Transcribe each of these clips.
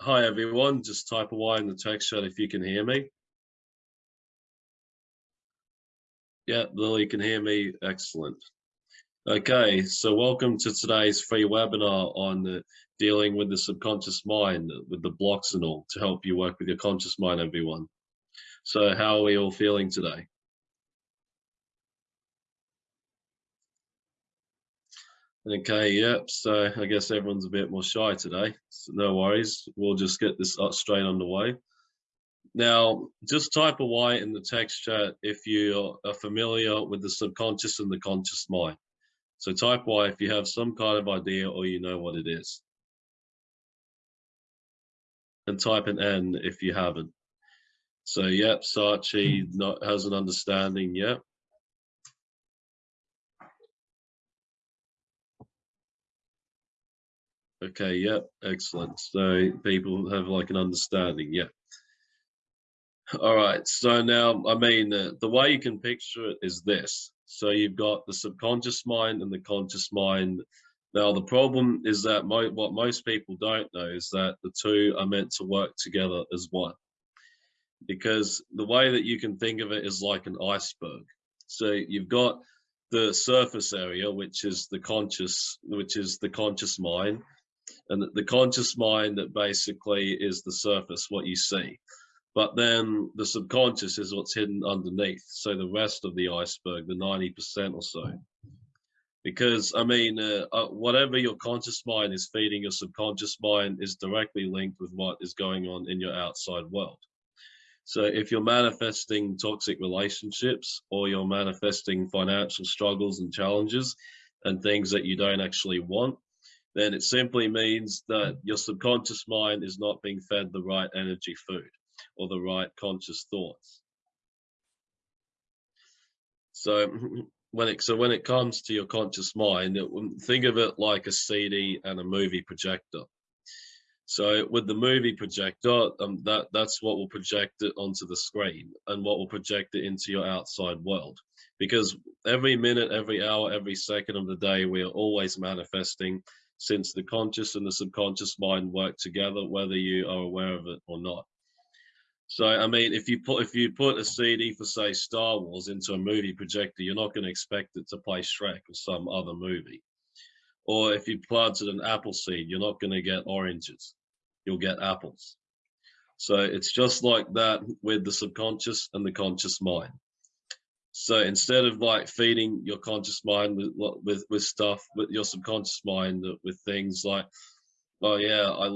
hi everyone, just type a Y in the text chat if you can hear me. Yeah, Lily can hear me, excellent. Okay, so welcome to today's free webinar on uh, dealing with the subconscious mind, with the blocks and all, to help you work with your conscious mind, everyone. So how are we all feeling today? Okay, yep, so I guess everyone's a bit more shy today, so no worries. We'll just get this up straight on the way. Now, just type a Y in the text chat if you are familiar with the subconscious and the conscious mind. So type Y if you have some kind of idea or you know what it is. And type an N if you haven't. So yep, Sachi hmm. not, has an understanding, yep. Okay, yep, excellent. So people have like an understanding, yeah. All right, so now, I mean, uh, the way you can picture it is this. So you've got the subconscious mind and the conscious mind. Now, the problem is that mo what most people don't know is that the two are meant to work together as one. Because the way that you can think of it is like an iceberg. So you've got the surface area, which is the conscious, which is the conscious mind, and the conscious mind that basically is the surface, what you see. But then the subconscious is what's hidden underneath. So the rest of the iceberg, the 90% or so. Because, I mean, uh, uh, whatever your conscious mind is feeding your subconscious mind is directly linked with what is going on in your outside world. So if you're manifesting toxic relationships or you're manifesting financial struggles and challenges and things that you don't actually want, then it simply means that your subconscious mind is not being fed the right energy food or the right conscious thoughts. So when it so when it comes to your conscious mind, it, think of it like a CD and a movie projector. So with the movie projector, um, that that's what will project it onto the screen and what will project it into your outside world. Because every minute, every hour, every second of the day, we are always manifesting since the conscious and the subconscious mind work together, whether you are aware of it or not. So I mean, if you put if you put a CD for say Star Wars into a movie projector, you're not going to expect it to play Shrek or some other movie. Or if you planted an apple seed, you're not going to get oranges. You'll get apples. So it's just like that with the subconscious and the conscious mind. So instead of like feeding your conscious mind with with with stuff, with your subconscious mind uh, with things like, oh yeah, I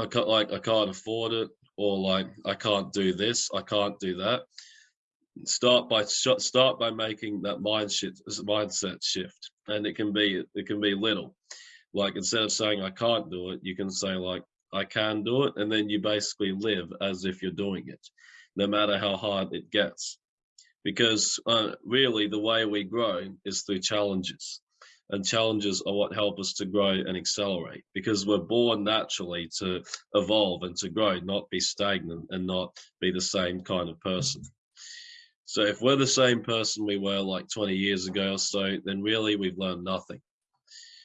I can't like I can't afford it, or like I can't do this, I can't do that. Start by start by making that mind shift, mindset shift, and it can be it can be little. Like instead of saying I can't do it, you can say like I can do it, and then you basically live as if you're doing it, no matter how hard it gets because uh, really the way we grow is through challenges. And challenges are what help us to grow and accelerate because we're born naturally to evolve and to grow not be stagnant and not be the same kind of person. So if we're the same person we were like 20 years ago or so then really we've learned nothing.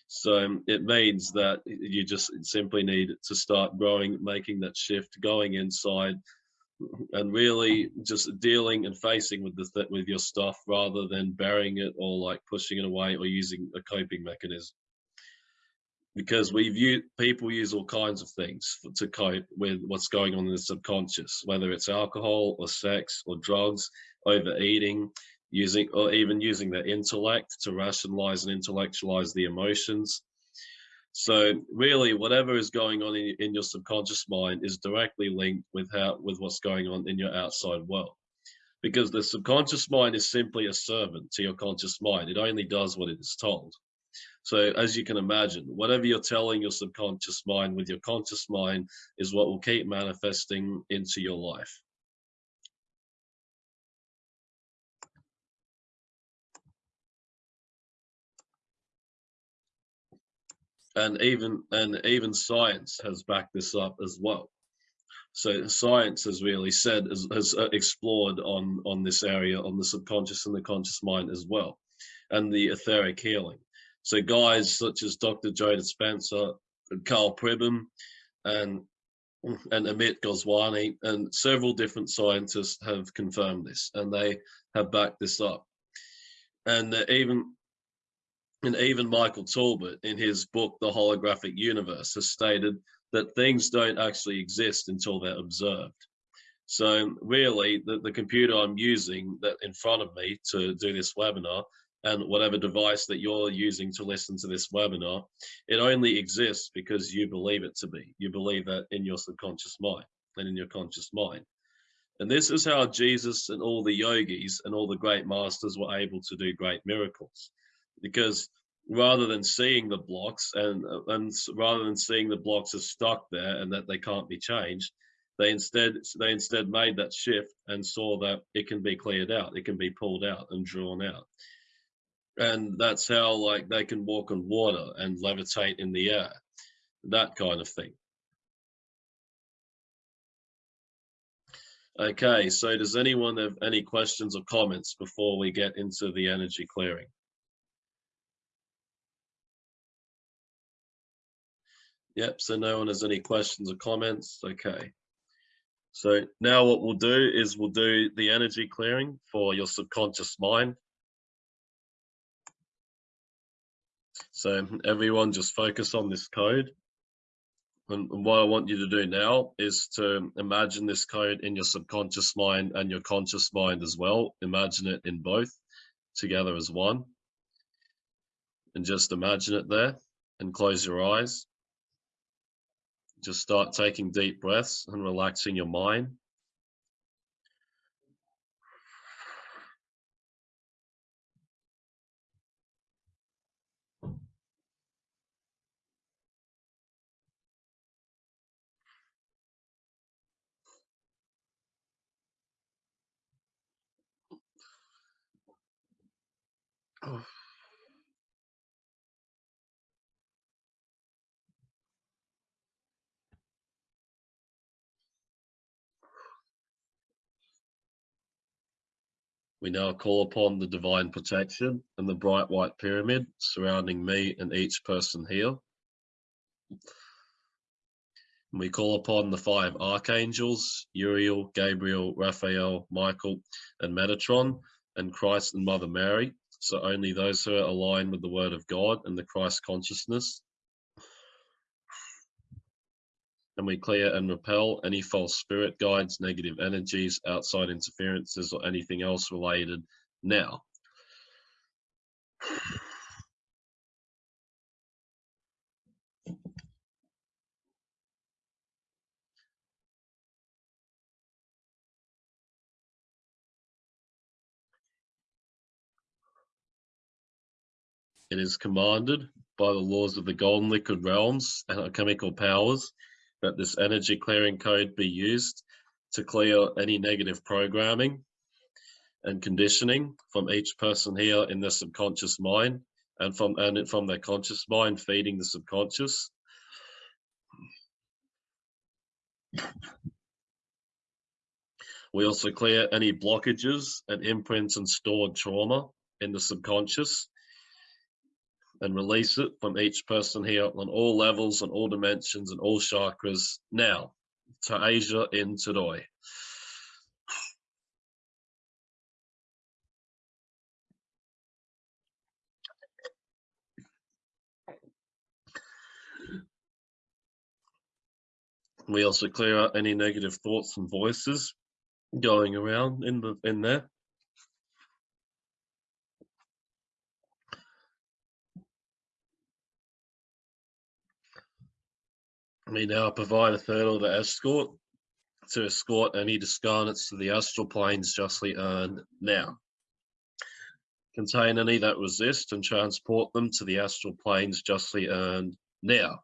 So it means that you just simply need to start growing making that shift going inside and really just dealing and facing with the with your stuff rather than burying it or like pushing it away or using a coping mechanism. Because we view people use all kinds of things for, to cope with what's going on in the subconscious whether it's alcohol or sex or drugs overeating using or even using their intellect to rationalize and intellectualize the emotions so really, whatever is going on in, in your subconscious mind is directly linked with how with what's going on in your outside world, because the subconscious mind is simply a servant to your conscious mind. It only does what it is told. So as you can imagine, whatever you're telling your subconscious mind with your conscious mind is what will keep manifesting into your life. And even and even science has backed this up as well so science has really said has, has uh, explored on on this area on the subconscious and the conscious mind as well and the etheric healing so guys such as dr joe dispenza Karl Pribram and and Amit Goswami and several different scientists have confirmed this and they have backed this up. And even and even Michael Talbot in his book, The Holographic Universe, has stated that things don't actually exist until they're observed. So really, the, the computer I'm using that in front of me to do this webinar and whatever device that you're using to listen to this webinar, it only exists because you believe it to be. You believe that in your subconscious mind and in your conscious mind. And this is how Jesus and all the yogis and all the great masters were able to do great miracles. Because rather than seeing the blocks and, uh, and rather than seeing the blocks as stuck there and that they can't be changed, they instead they instead made that shift and saw that it can be cleared out, it can be pulled out and drawn out. And that's how like they can walk on water and levitate in the air that kind of thing. Okay so does anyone have any questions or comments before we get into the energy clearing yep so no one has any questions or comments okay so now what we'll do is we'll do the energy clearing for your subconscious mind So everyone just focus on this code. And, what I want you to do now is to imagine this code in your subconscious mind and your conscious mind as well. Imagine it in both together as one. And just imagine it there and close your eyes. Just start taking deep breaths and relaxing your mind. Oh. We now call upon the divine protection and the bright white pyramid surrounding me and each person here. And we call upon the five archangels, Uriel, Gabriel, Raphael, Michael, and Metatron, and Christ and Mother Mary. So only those who are aligned with the word of God and the Christ consciousness and we clear and repel any false spirit guides, negative energies, outside interferences, or anything else related now. It is commanded by the laws of the golden liquid realms and alchemical powers that this energy clearing code be used to clear any negative programming and conditioning from each person here in their subconscious mind and from and from their conscious mind feeding the subconscious. We also clear any blockages and imprints and stored trauma in the subconscious and release it from each person here on all levels and all dimensions and all chakras now to Asia in today. We also clear out any negative thoughts and voices going around in the in there. We now provide a third the escort to escort any discarnates to the astral planes justly earned now. Contain any that resist and transport them to the astral planes justly earned now.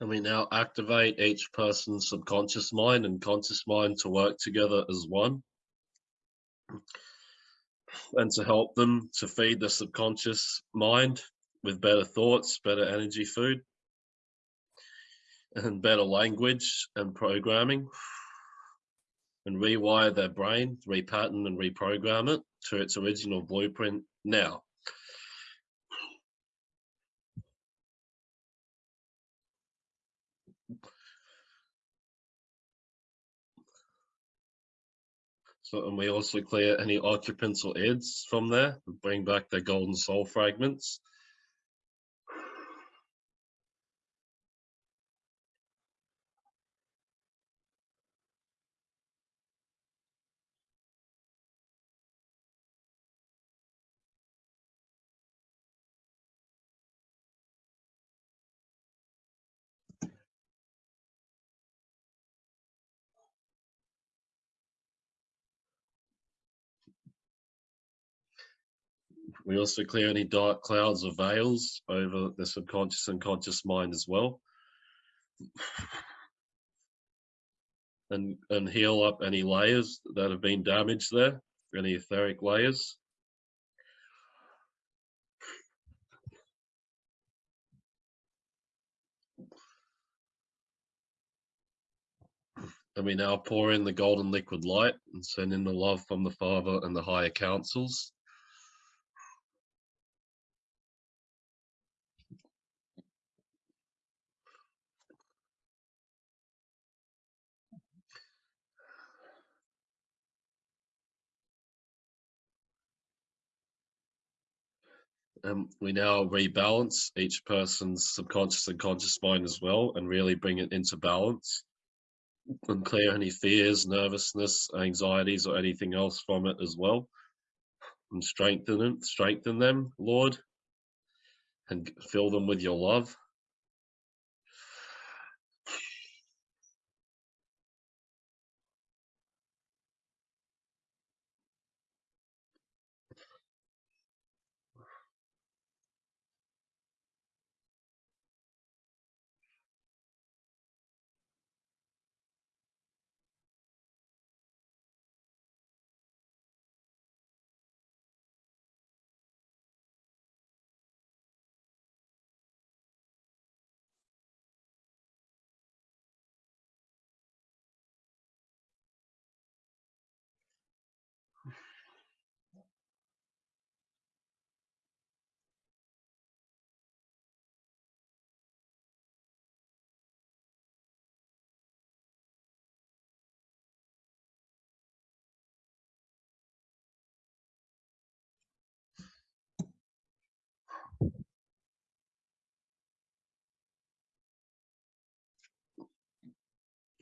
And we now activate each person's subconscious mind and conscious mind to work together as one. and to help them to feed the subconscious mind with better thoughts, better energy food, and better language and programming, and rewire their brain, repattern and reprogram it to its original blueprint now. So, and we also clear any occupants or aids from there, and bring back their golden soul fragments. We also clear any dark clouds or veils over the subconscious and conscious mind as well. And, and heal up any layers that have been damaged there, any etheric layers. And we now pour in the golden liquid light and send in the love from the Father and the higher councils. Um, we now rebalance each person's subconscious and conscious mind as well and really bring it into balance and clear any fears, nervousness, anxieties, or anything else from it as well. And strengthen them, strengthen them, Lord, and fill them with your love.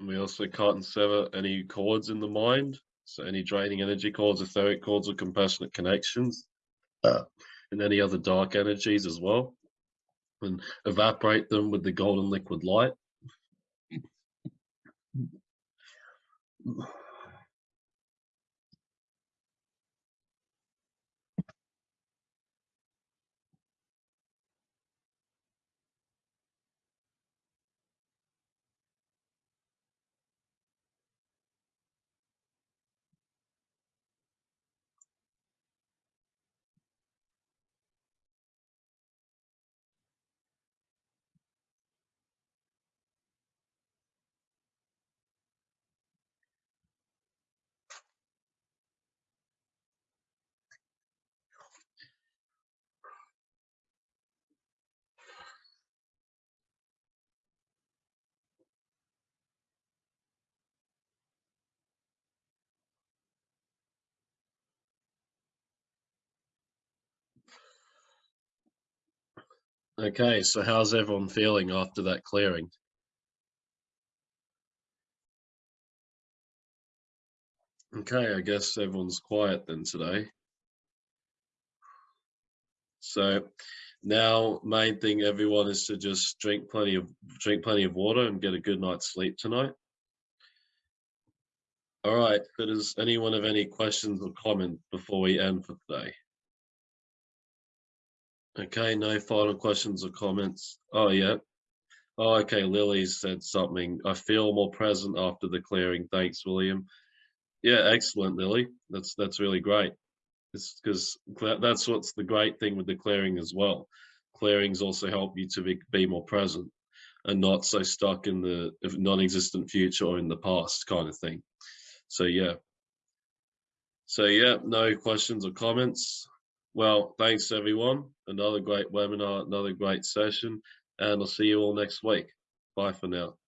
We also cut and sever any cords in the mind. So any draining energy cords, etheric cords, or compassionate connections, uh, and any other dark energies as well, and evaporate them with the golden liquid light. Okay, so how's everyone feeling after that clearing? Okay, I guess everyone's quiet then today. So now main thing everyone is to just drink plenty of drink plenty of water and get a good night's sleep tonight. All right, does anyone have any questions or comments before we end for today? Okay, no final questions or comments. Oh, yeah. Oh, okay, Lily said something. I feel more present after the clearing. Thanks, William. Yeah, excellent, Lily. That's that's really great. It's because that's what's the great thing with the clearing as well. Clearings also help you to be, be more present and not so stuck in the non-existent future or in the past kind of thing. So yeah. So yeah, no questions or comments. Well, thanks everyone. Another great webinar, another great session, and I'll see you all next week. Bye for now.